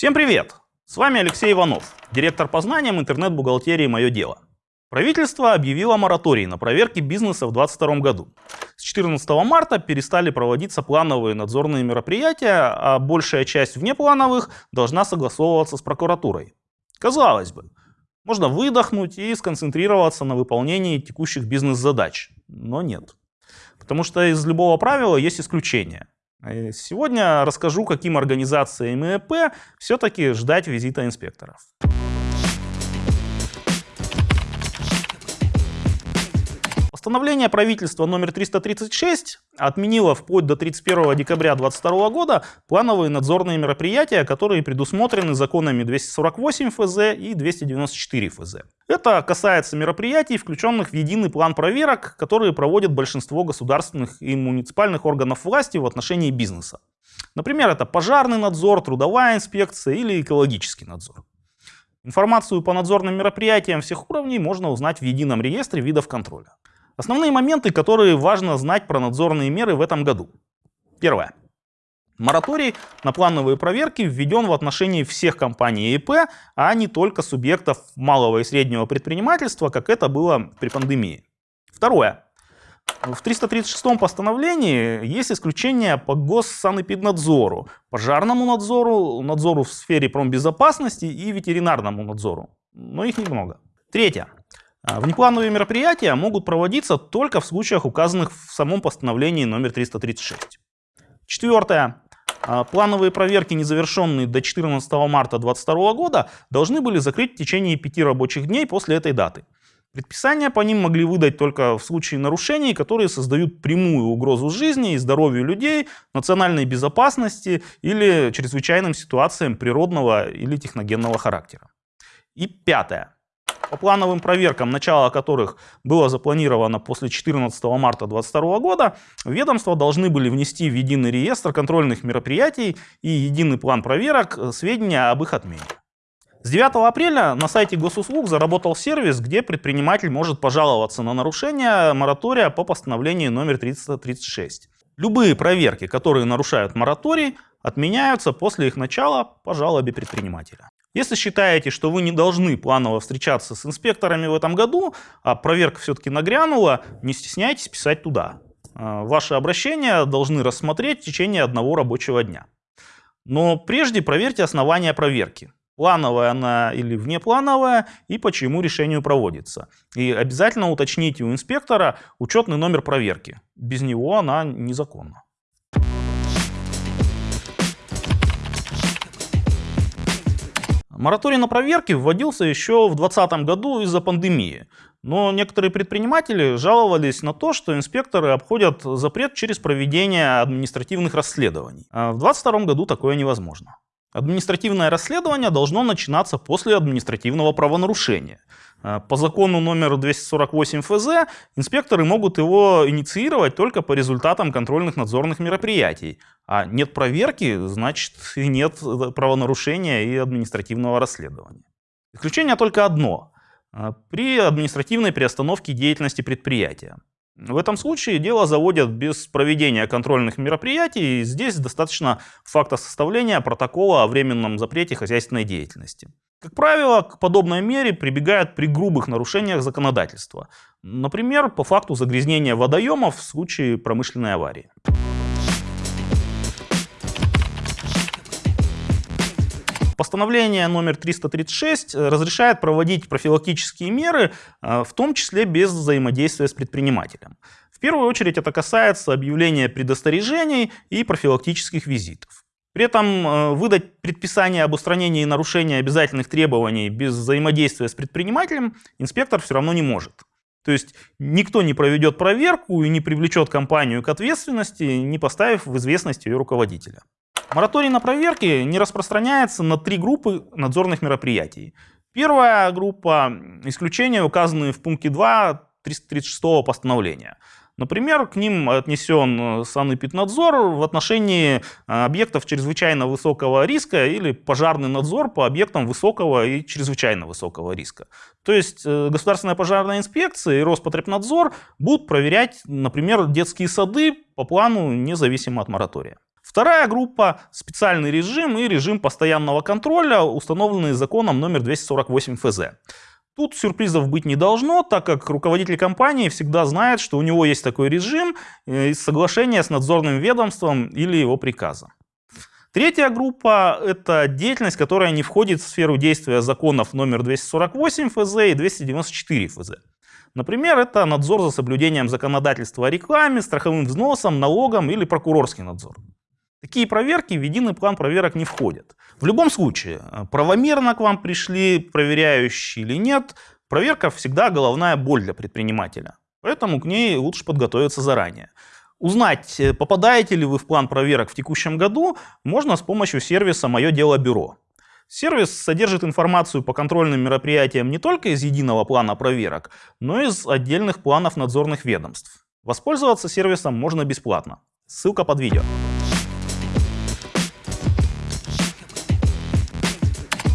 Всем привет! С вами Алексей Иванов, директор по знаниям интернет-бухгалтерии «Мое дело». Правительство объявило мораторий на проверки бизнеса в 2022 году. С 14 марта перестали проводиться плановые надзорные мероприятия, а большая часть внеплановых должна согласовываться с прокуратурой. Казалось бы, можно выдохнуть и сконцентрироваться на выполнении текущих бизнес-задач. Но нет. Потому что из любого правила есть исключение. Сегодня расскажу, каким организациям ИЭП все-таки ждать визита инспекторов. Постановление правительства номер 336 отменило вплоть до 31 декабря 2022 года плановые надзорные мероприятия, которые предусмотрены законами 248 ФЗ и 294 ФЗ. Это касается мероприятий, включенных в единый план проверок, которые проводят большинство государственных и муниципальных органов власти в отношении бизнеса. Например, это пожарный надзор, трудовая инспекция или экологический надзор. Информацию по надзорным мероприятиям всех уровней можно узнать в едином реестре видов контроля. Основные моменты, которые важно знать про надзорные меры в этом году. Первое. Мораторий на плановые проверки введен в отношении всех компаний ИП, а не только субъектов малого и среднего предпринимательства, как это было при пандемии. Второе. В 336 постановлении есть исключение по госсанэпиднадзору, пожарному надзору, надзору в сфере промбезопасности и ветеринарному надзору. Но их немного. Третье. А, внеплановые мероприятия могут проводиться только в случаях, указанных в самом постановлении номер 336. Четвертое. А, плановые проверки, не завершенные до 14 марта 2022 года, должны были закрыть в течение пяти рабочих дней после этой даты. Предписания по ним могли выдать только в случае нарушений, которые создают прямую угрозу жизни и здоровью людей, национальной безопасности или чрезвычайным ситуациям природного или техногенного характера. И пятое. По плановым проверкам, начало которых было запланировано после 14 марта 2022 года, ведомства должны были внести в единый реестр контрольных мероприятий и единый план проверок э, сведения об их отмене. С 9 апреля на сайте госуслуг заработал сервис, где предприниматель может пожаловаться на нарушение моратория по постановлению номер 336. Любые проверки, которые нарушают мораторий, отменяются после их начала по жалобе предпринимателя. Если считаете, что вы не должны планово встречаться с инспекторами в этом году, а проверка все-таки нагрянула, не стесняйтесь писать туда. А, ваши обращения должны рассмотреть в течение одного рабочего дня. Но прежде проверьте основания проверки. Плановая она или внеплановая и по чьему решению проводится. И обязательно уточните у инспектора учетный номер проверки. Без него она незаконна. Мораторий на проверки вводился еще в 2020 году из-за пандемии. Но некоторые предприниматели жаловались на то, что инспекторы обходят запрет через проведение административных расследований. А в 2022 году такое невозможно. Административное расследование должно начинаться после административного правонарушения. А, по закону номер 248 ФЗ инспекторы могут его инициировать только по результатам контрольных надзорных мероприятий. А нет проверки, значит и нет правонарушения и административного расследования. Исключение только одно. А, при административной приостановке деятельности предприятия. В этом случае дело заводят без проведения контрольных мероприятий. Здесь достаточно факта составления протокола о временном запрете хозяйственной деятельности. Как правило, к подобной мере прибегают при грубых нарушениях законодательства. Например, по факту загрязнения водоемов в случае промышленной аварии. Постановление номер 336 э, разрешает проводить профилактические меры, э, в том числе без взаимодействия с предпринимателем. В первую очередь это касается объявления предостережений и профилактических визитов. При этом э, выдать предписание об устранении нарушения обязательных требований без взаимодействия с предпринимателем инспектор все равно не может. То есть никто не проведет проверку и не привлечет компанию к ответственности, не поставив в известность ее руководителя. Мораторий на проверки не распространяется на три группы надзорных мероприятий. Первая группа – исключения, указанные в пункте 2 336 постановления. Например, к ним отнесен санэпиднадзор в отношении э, объектов чрезвычайно высокого риска или пожарный надзор по объектам высокого и чрезвычайно высокого риска. То есть э, Государственная пожарная инспекция и Роспотребнадзор будут проверять, например, детские сады по плану независимо от моратория. Вторая группа – специальный режим и режим постоянного контроля, установленные законом номер 248 ФЗ. Тут сюрпризов быть не должно, так как руководитель компании всегда знает, что у него есть такой режим э, из соглашения с надзорным ведомством или его приказа. Третья группа – это деятельность, которая не входит в сферу действия законов номер 248 ФЗ и 294 ФЗ. Например, это надзор за соблюдением законодательства о рекламе, страховым взносом, налогом или прокурорский надзор. Такие проверки в единый план проверок не входят. В любом случае, правомерно к вам пришли проверяющие или нет, проверка всегда головная боль для предпринимателя. Поэтому к ней лучше подготовиться заранее. Узнать, э, попадаете ли вы в план проверок в текущем году, можно с помощью сервиса «Мое дело бюро». Сервис содержит информацию по контрольным мероприятиям не только из единого плана проверок, но и из отдельных планов надзорных ведомств. Воспользоваться сервисом можно бесплатно. Ссылка под видео.